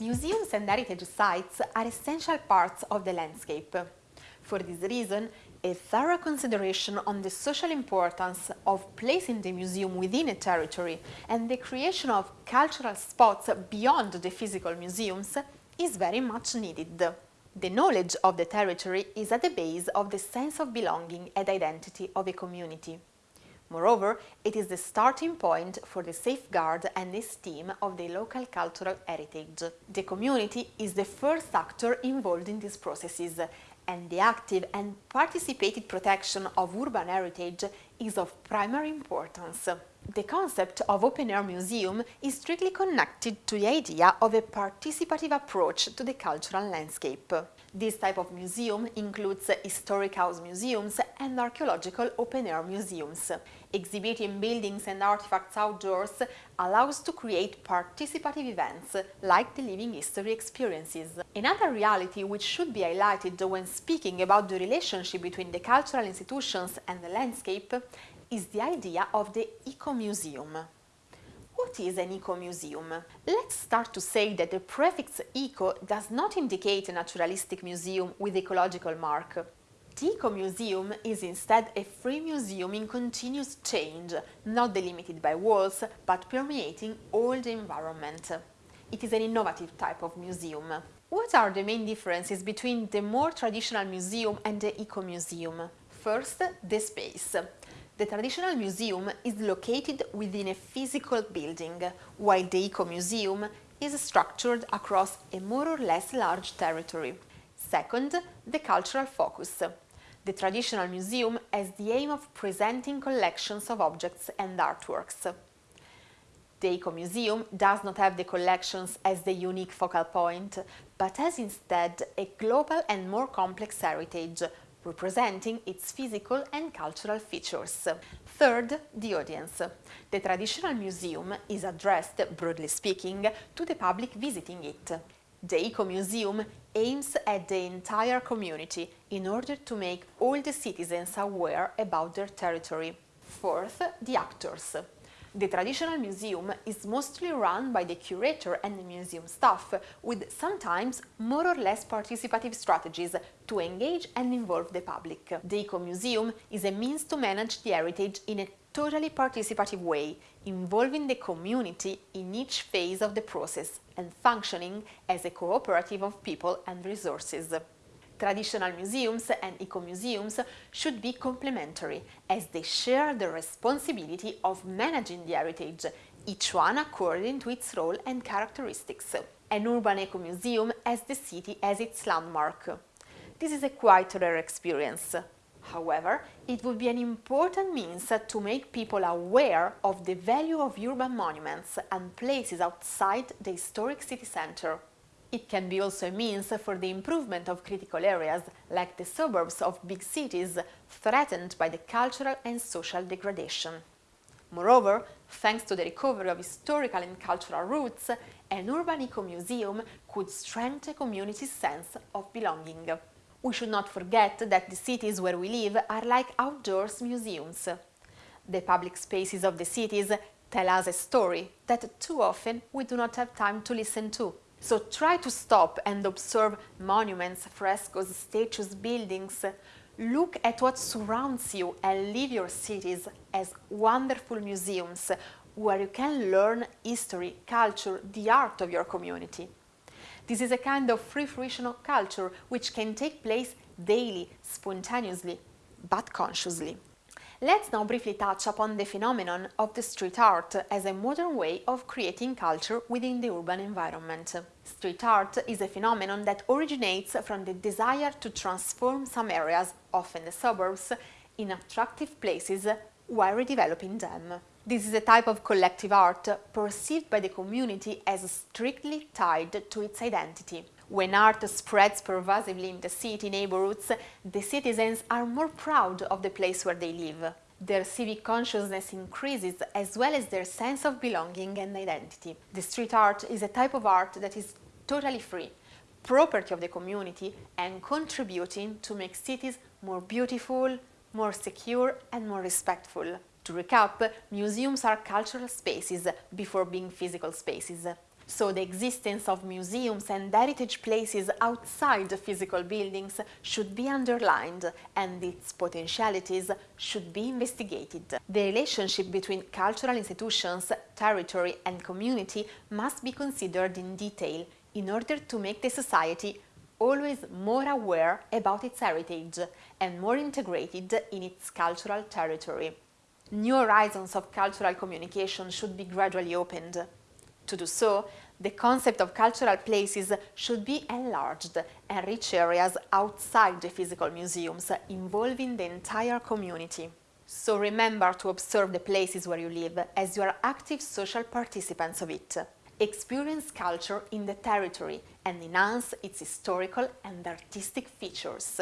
Museums and heritage sites are essential parts of the landscape. For this reason, a thorough consideration on the social importance of placing the museum within a territory and the creation of cultural spots beyond the physical museums is very much needed. The knowledge of the territory is at the base of the sense of belonging and identity of a community. Moreover, it is the starting point for the safeguard and esteem of the local cultural heritage. The community is the first actor involved in these processes and the active and participated protection of urban heritage is of primary importance. The concept of open-air museum is strictly connected to the idea of a participative approach to the cultural landscape. This type of museum includes historic house museums and archaeological open-air museums. Exhibiting buildings and artifacts outdoors allows to create participative events, like the living history experiences. Another reality which should be highlighted when speaking about the relationship between the cultural institutions and the landscape is the idea of the eco-museum. What is an eco-museum? Let's start to say that the prefix eco does not indicate a naturalistic museum with ecological mark. The Eco-Museum is instead a free museum in continuous change, not delimited by walls, but permeating all the environment. It is an innovative type of museum. What are the main differences between the more traditional museum and the Eco-Museum? First, the space. The traditional museum is located within a physical building, while the Eco-Museum is structured across a more or less large territory. Second, the cultural focus. The traditional museum has the aim of presenting collections of objects and artworks. The Eco-Museum does not have the collections as the unique focal point, but has instead a global and more complex heritage, representing its physical and cultural features. Third, the audience. The traditional museum is addressed, broadly speaking, to the public visiting it. The Eco-Museum aims at the entire community in order to make all the citizens aware about their territory. Fourth, the actors. The traditional museum is mostly run by the curator and the museum staff, with sometimes more or less participative strategies to engage and involve the public. The Eco-Museum is a means to manage the heritage in a totally participative way, involving the community in each phase of the process and functioning as a cooperative of people and resources. Traditional museums and eco-museums should be complementary, as they share the responsibility of managing the heritage, each one according to its role and characteristics. An urban eco-museum has the city as its landmark. This is a quite rare experience. However, it would be an important means to make people aware of the value of urban monuments and places outside the historic city centre. It can be also a means for the improvement of critical areas, like the suburbs of big cities, threatened by the cultural and social degradation. Moreover, thanks to the recovery of historical and cultural roots, an urban eco-museum could strengthen a community's sense of belonging. We should not forget that the cities where we live are like outdoors museums. The public spaces of the cities tell us a story that too often we do not have time to listen to. So try to stop and observe monuments, frescoes, statues, buildings. Look at what surrounds you and leave your cities as wonderful museums where you can learn history, culture, the art of your community. This is a kind of free fruition of culture which can take place daily, spontaneously, but consciously. Let's now briefly touch upon the phenomenon of the street art as a modern way of creating culture within the urban environment. Street art is a phenomenon that originates from the desire to transform some areas, often the suburbs, in attractive places while redeveloping them. This is a type of collective art perceived by the community as strictly tied to its identity. When art spreads pervasively in the city neighborhoods, the citizens are more proud of the place where they live. Their civic consciousness increases as well as their sense of belonging and identity. The street art is a type of art that is totally free, property of the community and contributing to make cities more beautiful, more secure and more respectful. To recap, museums are cultural spaces before being physical spaces. So the existence of museums and heritage places outside the physical buildings should be underlined and its potentialities should be investigated. The relationship between cultural institutions, territory and community must be considered in detail in order to make the society always more aware about its heritage and more integrated in its cultural territory. New horizons of cultural communication should be gradually opened. To do so, the concept of cultural places should be enlarged and reach areas outside the physical museums, involving the entire community. So remember to observe the places where you live as you are active social participants of it. Experience culture in the territory and enhance its historical and artistic features.